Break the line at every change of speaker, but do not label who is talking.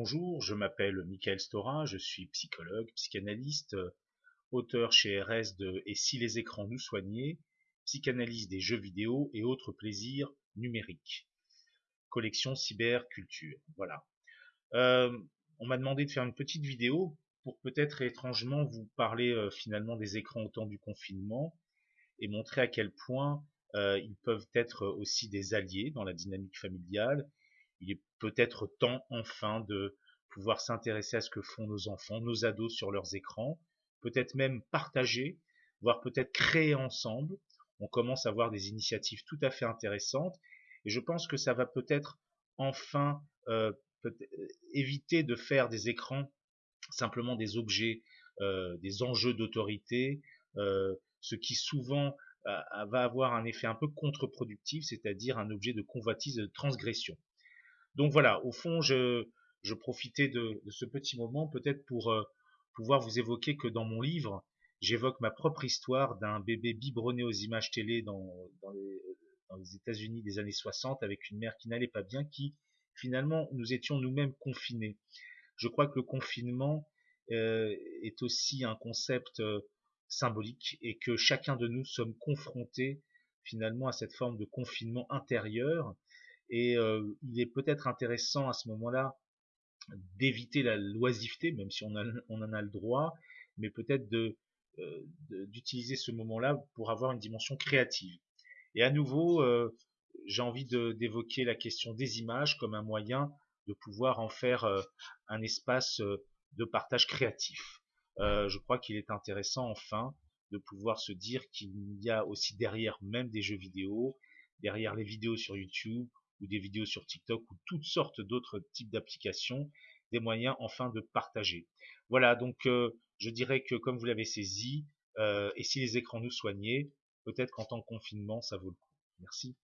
Bonjour, je m'appelle Michael Stora, je suis psychologue, psychanalyste, auteur chez RS de Et si les écrans nous soignaient, psychanalyse des jeux vidéo et autres plaisirs numériques. Collection cyberculture, voilà. Euh, on m'a demandé de faire une petite vidéo pour peut-être étrangement vous parler euh, finalement des écrans au temps du confinement et montrer à quel point euh, ils peuvent être aussi des alliés dans la dynamique familiale. Il est peut-être temps enfin de pouvoir s'intéresser à ce que font nos enfants, nos ados sur leurs écrans, peut-être même partager, voire peut-être créer ensemble. On commence à voir des initiatives tout à fait intéressantes et je pense que ça va peut-être enfin euh, peut éviter de faire des écrans simplement des objets, euh, des enjeux d'autorité, euh, ce qui souvent va avoir un effet un peu contre-productif, c'est-à-dire un objet de convoitise et de transgression. Donc voilà, au fond, je, profitais de, ce petit moment peut-être pour euh, pouvoir vous évoquer que dans mon livre, j'évoque ma propre histoire d'un bébé biberonné aux images télé dans, dans les, dans les États-Unis des années 60 avec une mère qui n'allait pas bien, qui finalement nous étions nous-mêmes confinés. Je crois que le confinement euh, est aussi un concept euh, symbolique et que chacun de nous sommes confrontés finalement à cette forme de confinement intérieur et euh, il est peut-être intéressant à ce moment-là d'éviter la loisiveté, même si on, on, en a le droit, mais peut-être de d'utiliser ce moment-là pour avoir une dimension créative. Et à nouveau, euh, j'ai envie d'évoquer la question des images comme un moyen de pouvoir en faire euh, un espace euh, de partage créatif. je crois qu'il est intéressant enfin de pouvoir se dire qu'il y a aussi derrière même des jeux vidéo, derrière les vidéos sur YouTube ou des vidéos sur TikTok ou toutes sortes d'autres types d'applications, des moyens enfin de partager. Voilà, donc je dirais que comme vous l'avez saisi, et si les écrans nous soignaient, peut-être qu'en temps de confinement, ça vaut le coup. Merci.